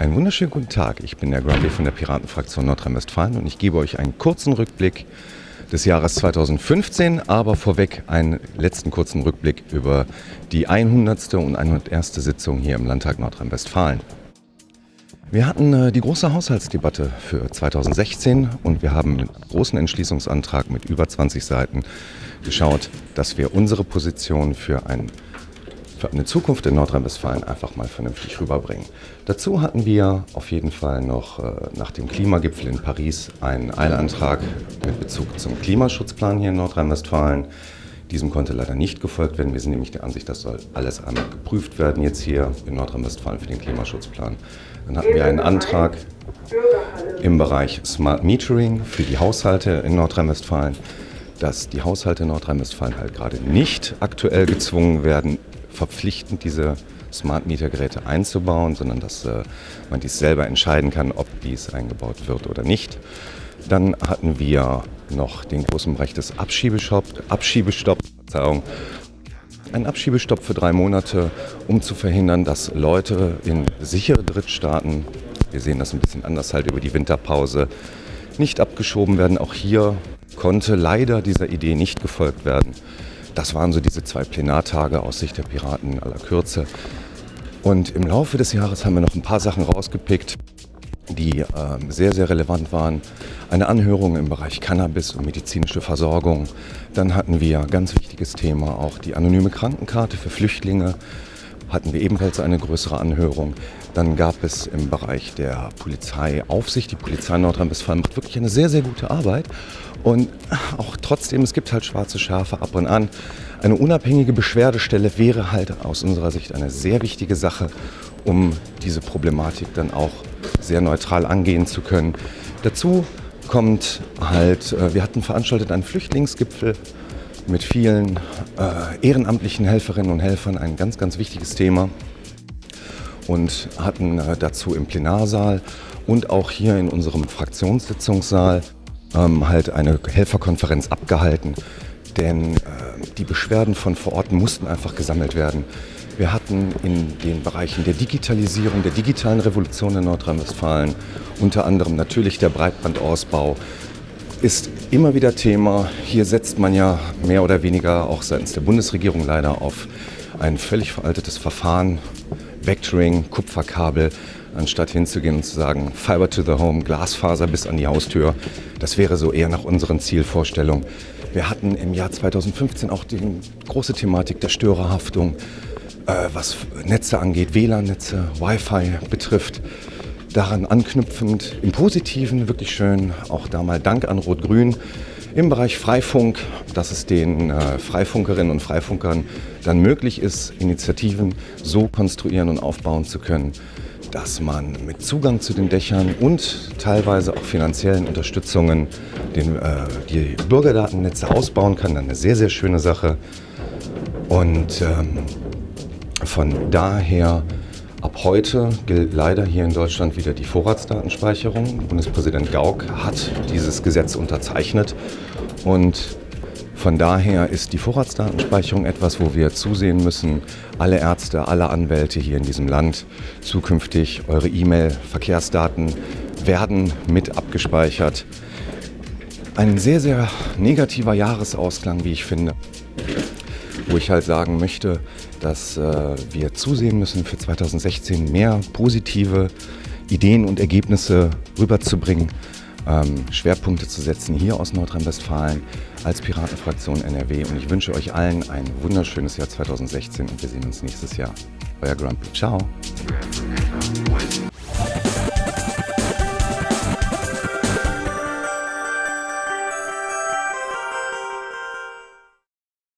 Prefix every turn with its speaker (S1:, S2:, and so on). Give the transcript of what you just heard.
S1: Einen wunderschönen guten Tag. Ich bin der Grumpy von der Piratenfraktion Nordrhein-Westfalen und ich gebe euch einen kurzen Rückblick des Jahres 2015, aber vorweg einen letzten kurzen Rückblick über die 100. und 101. Sitzung hier im Landtag Nordrhein-Westfalen. Wir hatten äh, die große Haushaltsdebatte für 2016 und wir haben mit großen Entschließungsantrag mit über 20 Seiten geschaut, dass wir unsere Position für, ein, für eine Zukunft in Nordrhein-Westfalen einfach mal vernünftig rüberbringen. Dazu hatten wir auf jeden Fall noch äh, nach dem Klimagipfel in Paris einen Eilantrag mit Bezug zum Klimaschutzplan hier in Nordrhein-Westfalen. Diesem konnte leider nicht gefolgt werden. Wir sind nämlich der Ansicht, das soll alles einmal geprüft werden jetzt hier in Nordrhein-Westfalen für den Klimaschutzplan. Dann hatten wir einen Antrag im Bereich Smart Metering für die Haushalte in Nordrhein-Westfalen, dass die Haushalte in Nordrhein-Westfalen halt gerade nicht aktuell gezwungen werden, verpflichtend diese Smart Meter Geräte einzubauen, sondern dass äh, man dies selber entscheiden kann, ob dies eingebaut wird oder nicht. Dann hatten wir noch den großen Bereich des Abschiebestopp, Abschiebestopp, ein Abschiebestopp für drei Monate, um zu verhindern, dass Leute in sichere Drittstaaten, wir sehen das ein bisschen anders halt über die Winterpause, nicht abgeschoben werden. Auch hier konnte leider dieser Idee nicht gefolgt werden. Das waren so diese zwei Plenartage aus Sicht der Piraten in aller Kürze. Und im Laufe des Jahres haben wir noch ein paar Sachen rausgepickt, die äh, sehr, sehr relevant waren. Eine Anhörung im Bereich Cannabis und medizinische Versorgung. Dann hatten wir, ganz wichtiges Thema, auch die anonyme Krankenkarte für Flüchtlinge. Hatten wir ebenfalls eine größere Anhörung. Dann gab es im Bereich der Polizeiaufsicht, die Polizei Nordrhein-Westfalen macht wirklich eine sehr, sehr gute Arbeit. Und auch trotzdem, es gibt halt schwarze Schafe ab und an. Eine unabhängige Beschwerdestelle wäre halt aus unserer Sicht eine sehr wichtige Sache, um diese Problematik dann auch sehr neutral angehen zu können. Dazu kommt halt, äh, wir hatten veranstaltet einen Flüchtlingsgipfel mit vielen äh, ehrenamtlichen Helferinnen und Helfern, ein ganz, ganz wichtiges Thema. Und hatten äh, dazu im Plenarsaal und auch hier in unserem Fraktionssitzungssaal ähm, halt eine Helferkonferenz abgehalten. Denn äh, die Beschwerden von vor Ort mussten einfach gesammelt werden. Wir hatten in den Bereichen der Digitalisierung, der digitalen Revolution in Nordrhein-Westfalen, unter anderem natürlich der Breitbandausbau, ist immer wieder Thema. Hier setzt man ja mehr oder weniger auch seitens der Bundesregierung leider auf ein völlig veraltetes Verfahren, Vectoring, Kupferkabel, anstatt hinzugehen und zu sagen, Fiber to the Home, Glasfaser bis an die Haustür. Das wäre so eher nach unseren Zielvorstellungen. Wir hatten im Jahr 2015 auch die große Thematik der Störerhaftung. Äh, was Netze angeht, WLAN-Netze, Wi-Fi betrifft. Daran anknüpfend im Positiven wirklich schön, auch da mal Dank an Rot-Grün im Bereich Freifunk, dass es den äh, Freifunkerinnen und Freifunkern dann möglich ist, Initiativen so konstruieren und aufbauen zu können, dass man mit Zugang zu den Dächern und teilweise auch finanziellen Unterstützungen den, äh, die Bürgerdatennetze ausbauen kann. Eine sehr, sehr schöne Sache. Und ähm, von daher, ab heute gilt leider hier in Deutschland wieder die Vorratsdatenspeicherung. Bundespräsident Gauck hat dieses Gesetz unterzeichnet und von daher ist die Vorratsdatenspeicherung etwas, wo wir zusehen müssen, alle Ärzte, alle Anwälte hier in diesem Land zukünftig eure E-Mail-Verkehrsdaten werden mit abgespeichert. Ein sehr, sehr negativer Jahresausklang, wie ich finde wo ich halt sagen möchte, dass äh, wir zusehen müssen, für 2016 mehr positive Ideen und Ergebnisse rüberzubringen, ähm, Schwerpunkte zu setzen hier aus Nordrhein-Westfalen als Piratenfraktion NRW. Und ich wünsche euch allen ein wunderschönes Jahr 2016 und wir sehen uns nächstes Jahr. Euer Grumpy. Ciao.